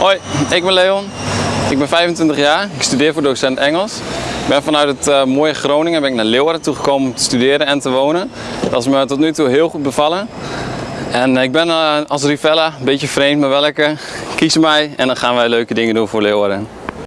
Hoi, ik ben Leon. Ik ben 25 jaar. Ik studeer voor docent Engels. Ik ben vanuit het uh, mooie Groningen ben ik naar Leeuwarden toegekomen om te studeren en te wonen. Dat is me tot nu toe heel goed bevallen. En eh, ik ben uh, als Rivella, een beetje vreemd, maar welke. Kies mij en dan gaan wij leuke dingen doen voor Leeuwarden.